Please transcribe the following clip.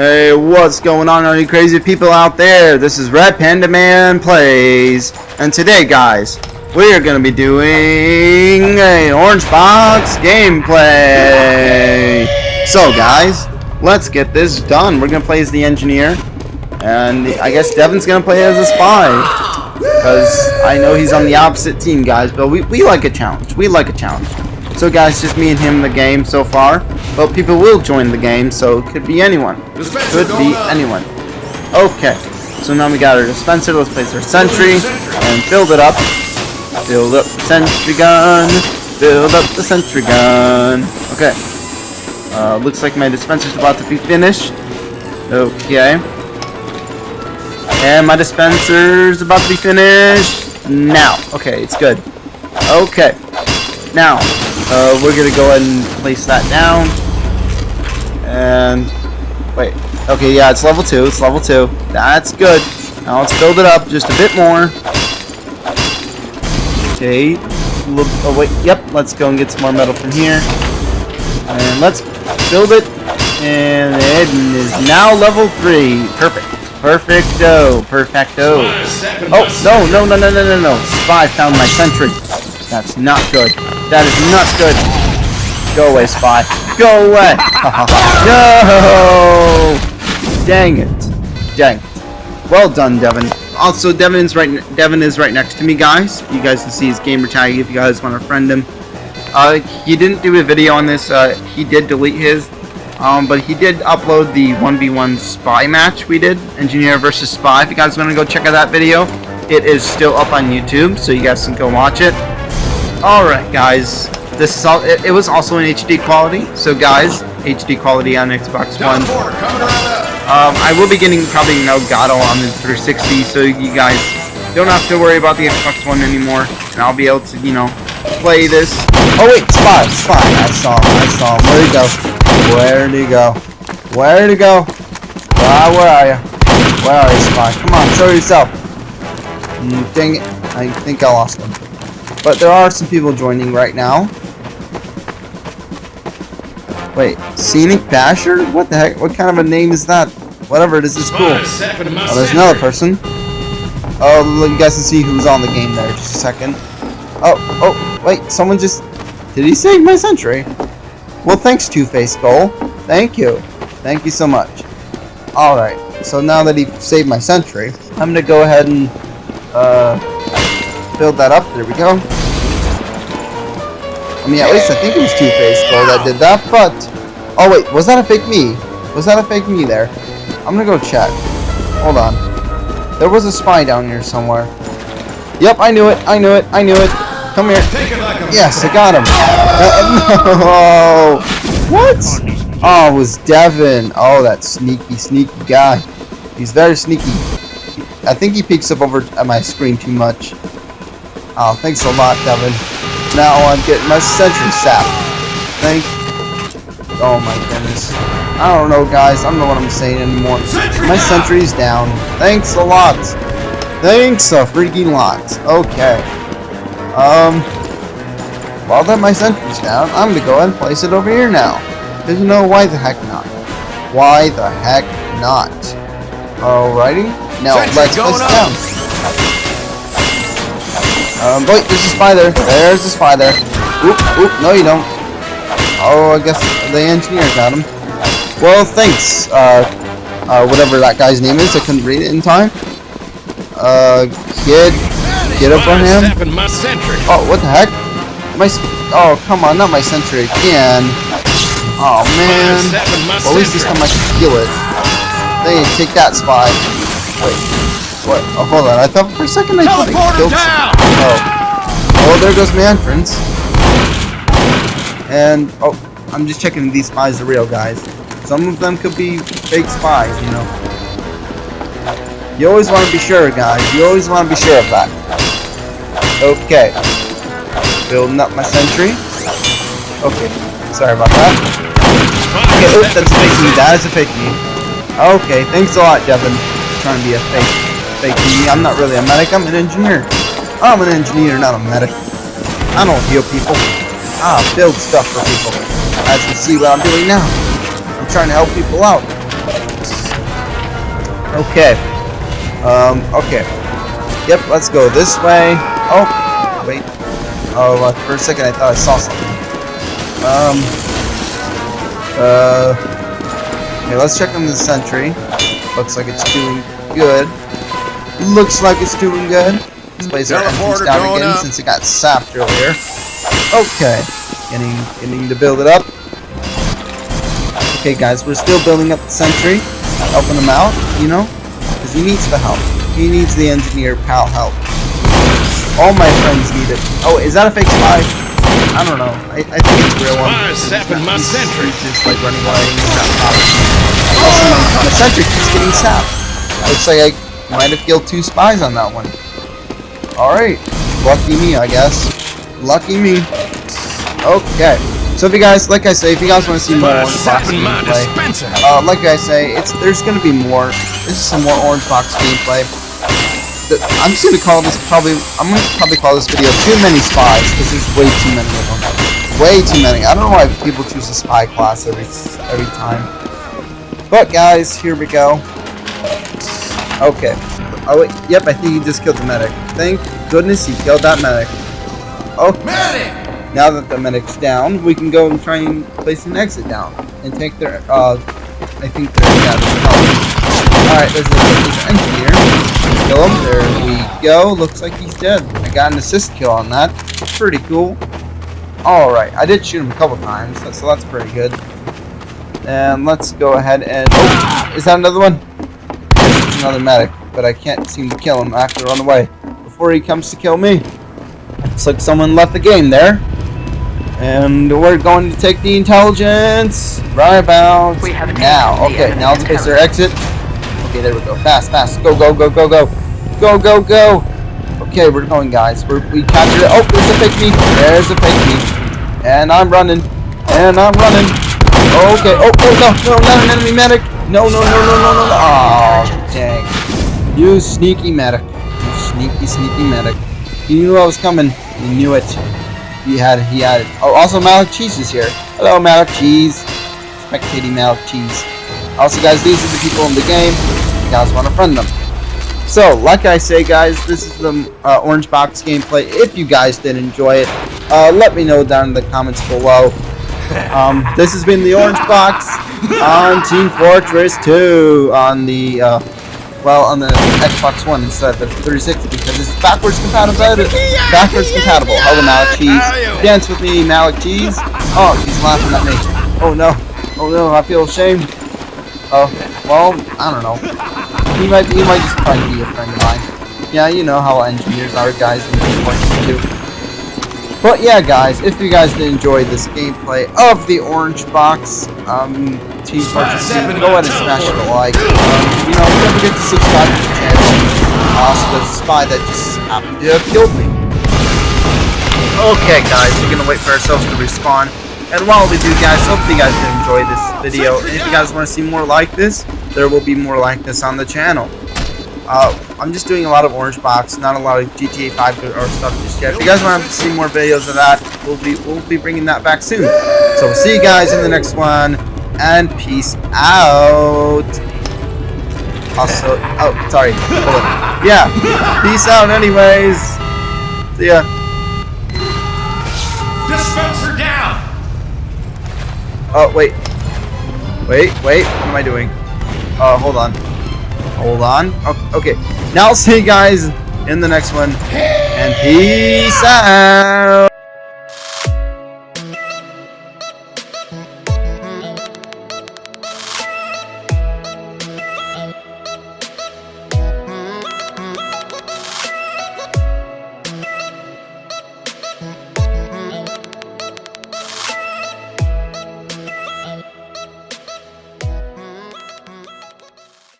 Hey, what's going on, all you crazy people out there? This is Red Panda Man Plays, and today, guys, we are going to be doing a Orange Box gameplay. So, guys, let's get this done. We're going to play as the engineer, and I guess Devin's going to play as a spy, because I know he's on the opposite team, guys, but we, we like a challenge. We like a challenge. So guys, just me and him in the game so far. But people will join the game, so it could be anyone. Could be anyone. Okay. So now we got our dispenser. Let's place our sentry and build it up. Build up the sentry gun. Build up the sentry gun. Okay. Uh, looks like my dispenser's about to be finished. Okay. And my dispenser's about to be finished now. Okay, it's good. Okay. Now, uh, we're gonna go ahead and place that down. And wait, okay, yeah, it's level two. It's level two. That's good. Now let's build it up just a bit more. Okay. Oh wait. Yep. Let's go and get some more metal from here. And let's build it. And it is now level three. Perfect. Perfecto. Perfecto. Oh no no no no no no no! Spy found my sentry. That's not good. That is not good. Go away, spy. Go away. no. Dang it. Dang it. Well done, Devin. Also, Devin's right. Devin is right next to me, guys. You guys can see his gamer tag if you guys want to friend him. Uh, he didn't do a video on this. Uh, he did delete his. Um, but he did upload the 1v1 spy match we did, Engineer versus Spy. If you guys want to go check out that video, it is still up on YouTube, so you guys can go watch it. Alright guys, this is all, it, it, was also in HD quality, so guys, HD quality on Xbox One. Um, I will be getting probably no Elgato on the 360, so you guys don't have to worry about the Xbox One anymore, and I'll be able to, you know, play this. Oh wait, Spy, Spy, I saw him, I saw him, where'd he go? Where'd he go? Where'd he go? Ah, where are you? Where are you, Spy? Come on, show yourself. Mm, dang it, I think I lost him. But there are some people joining right now. Wait, Scenic Basher? What the heck? What kind of a name is that? Whatever it is, it's cool. Oh, there's another person. Oh, you guys can see who's on the game there. Just a second. Oh, oh, wait, someone just... Did he save my sentry? Well, thanks, Two-Face Goal. Thank you. Thank you so much. Alright, so now that he saved my sentry, I'm gonna go ahead and, uh, build that up. There we go. I mean, at least I think it was Two-Face Goal that did that, but... Oh, wait, was that a fake me? Was that a fake me there? I'm gonna go check. Hold on. There was a spy down here somewhere. Yep, I knew it, I knew it, I knew it. Come here. Yes, I got him. Uh, no! What? Oh, it was Devin. Oh, that sneaky, sneaky guy. He's very sneaky. I think he peeks up over my screen too much. Oh, thanks a lot, Devin. Now I'm getting my sentry sap. Thank Oh my goodness. I don't know, guys. I don't know what I'm saying anymore. My sentry's down. Thanks a lot. Thanks a freaking lot. Okay. Um, while that my sentry's down, I'm gonna go ahead and place it over here now. Because you know, why the heck not? Why the heck not? Alrighty. Now, let's place it down. Um, wait, there's a spy there. There's a spy there. Oop, oop, no you don't. Oh, I guess the engineer got him. Well, thanks, uh, uh, whatever that guy's name is. I couldn't read it in time. Uh, kid, get up on him. Oh, what the heck? My, oh, come on, not my sentry again. Oh, man. Well, at least this time I can feel it. They take that spy. Wait. What? Oh, hold on. I thought for a second I thought I killed down! Oh. Oh, there goes my entrance. And, oh, I'm just checking these spies are real, guys. Some of them could be fake spies, you know. You always want to be sure, guys. You always want to be sure of that. Okay. Building up my sentry. Okay. Sorry about that. Okay, oops, that's a fake me. That is a fake me. Okay, thanks a lot, Devin. Trying to be a fake fake me. I'm not really a medic. I'm an engineer. I'm an engineer, not a medic. I don't heal people. I build stuff for people. As you see what I'm doing now. I'm trying to help people out. Okay. Um, okay. Yep, let's go this way. Oh, wait. Oh, uh, for a second I thought I saw something. Um, uh, okay, let's check on the sentry. Looks like it's doing good. Looks like it's doing good. This place is empty down again since it got sapped earlier. Okay, getting getting to build it up. Okay, guys, we're still building up the sentry, helping him out, you know, because he needs the help. He needs the engineer pal help. All my friends need it. Oh, is that a fake spy? I don't know. I, I think it's a real one. Sapping my sentry. Just like running away. He's not popping. Also, my sentry keeps getting sapped. Looks like I might have killed two spies on that one. Alright. Lucky me, I guess. Lucky me. Okay. So if you guys, like I say, if you guys want to see more Orange Box gameplay, uh, like I say, it's there's gonna be more. This is some more Orange Box gameplay. The- I'm just gonna call this probably. I'm gonna probably call this video "Too Many Spies" because there's way too many of them. Way too many. I don't know why people choose a spy class every every time. But guys, here we go. Okay. Oh wait. Yep. I think he just killed the medic. Thank goodness he killed that medic. Okay. Medic! Now that the medic's down, we can go and try and place an exit down and take their, uh, I think they're, yeah, their help. Alright, there's, an engineer. Kill him. There we go. Looks like he's dead. I got an assist kill on that. Pretty cool. Alright, I did shoot him a couple times, so so that's pretty good. And let's go ahead and, oh, is that another one? Another medic, but I can't seem to kill him. after to run away before he comes to kill me. Looks like someone left the game there. And we're going to take the intelligence right about We have now. Okay, now let's place our exit. Okay, there we go. Fast, fast. Go, go, go, go, go. Go, go, go. Okay, we're going, guys. We're, we captured it. Oh, there's a fake me. There's a fake me. And I'm running. And I'm running. Okay. Oh, oh, no, no, not an enemy medic. No, no, no, no, no, no, no. Oh, dang. You sneaky medic. You sneaky, sneaky medic. He knew I was coming. He knew it. He had he had it. Oh, also Malik Cheese is here. Hello, Malik Cheese. Spectating Malik Cheese. Also, guys, these are the people in the game. You guys want to friend them. So, like I say, guys, this is the uh, Orange Box gameplay. If you guys did enjoy it, uh, let me know down in the comments below. Um, this has been the Orange Box on Team Fortress 2 on the uh, well, on the Xbox One instead of the 360 because it's backwards compatible. Backwards compatible. Hello, Malik Cheese. Dance with me, Malik Cheese. Oh, he's laughing at me. Oh no. Oh no, I feel ashamed. Oh, well, I don't know. He might, he might just try to be a friend of mine. Yeah, you know how engineers are, guys, in Team Fortress 2. But yeah, guys, if you guys did enjoy this gameplay of the Orange Box, um, Team Fortress 2, go ahead and smash it a like. Um, you know, don't forget to subscribe to the channel. Also, there's a spy that just happened to have killed me. Okay, guys, we're gonna wait for ourselves to respawn. And while we do, guys, hope you guys did enjoy this video. And if you guys want to see more like this, there will be more like this on the channel. Uh, I'm just doing a lot of Orange Box, not a lot of GTA 5 or stuff just yet. If you guys want to see more videos of that, we'll be we'll be bringing that back soon. So we'll see you guys in the next one, and peace out. Also, oh, sorry. Hold on. Yeah, peace out. Anyways, see ya. Dispenser down! Oh wait, wait, wait. What am I doing? Uh, hold on. Hold on. Okay. Now I'll see you guys in the next one. And peace out.